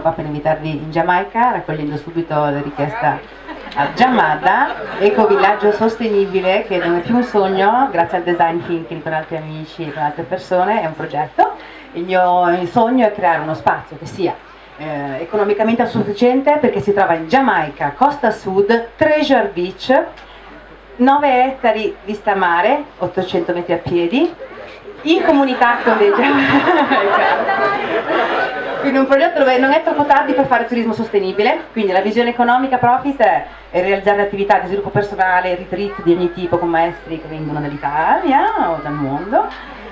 qua per invitarvi in Giamaica, raccogliendo subito la richiesta a Giamada, ecovillaggio sostenibile che non è più un sogno, grazie al design thinking con altri amici e con altre persone, è un progetto. Il mio sogno è creare uno spazio che sia eh, economicamente autosufficiente perché si trova in Giamaica, costa sud, Treasure Beach, 9 ettari vista mare, 800 metri a piedi, in comunità con dei quindi un progetto dove non è troppo tardi per fare turismo sostenibile, quindi la visione economica profit è, realizzare attività di sviluppo personale, retreat di ogni tipo con maestri che vengono dall'Italia o dal mondo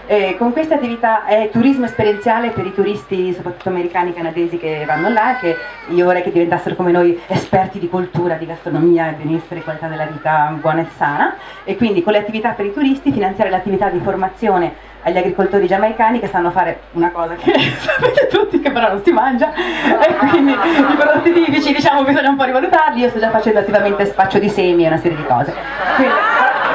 eh, con questa attività è turismo esperienziale per i turisti, soprattutto americani e canadesi che vanno là, che io vorrei che diventassero come noi esperti di cultura, di gastronomia, benessere, qualità della vita buona e sana. E quindi con le attività per i turisti finanziare l'attività di formazione agli agricoltori giamaicani che sanno fare una cosa che sapete tutti che però non si mangia. E quindi i prodotti tipici diciamo bisogna un po' rivalutarli, io sto già facendo attivamente spaccio di semi e una serie di cose. Quindi,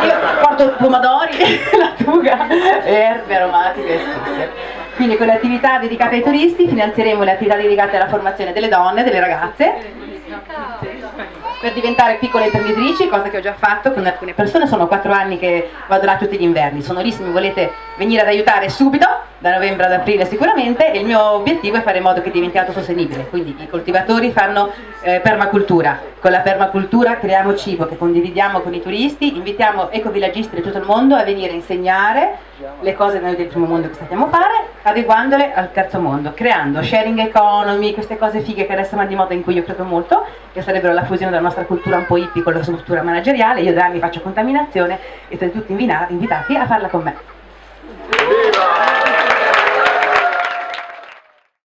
io porto pomodori, lattuga, erbe aromatiche e spezie. Quindi con le attività dedicate ai turisti finanzieremo le attività dedicate alla formazione delle donne, delle ragazze per diventare piccole imprenditrici, cosa che ho già fatto con alcune persone, sono quattro anni che vado là tutti gli inverni, sono lì se mi volete venire ad aiutare subito, da novembre ad aprile sicuramente, e il mio obiettivo è fare in modo che diventi autosostenibile, quindi i coltivatori fanno eh, permacultura, con la permacultura creiamo cibo che condividiamo con i turisti, invitiamo ecovillagisti di tutto il mondo a venire a insegnare le cose noi del primo mondo che sappiamo fare, adeguandole al terzo mondo, creando sharing economy, queste cose fighe che adesso vanno di moda in cui io credo molto, che sarebbero la fusione della nostra cultura un po' hippie con la sua cultura manageriale, io da anni faccio contaminazione e siete tutti invitati a farla con me. Viva!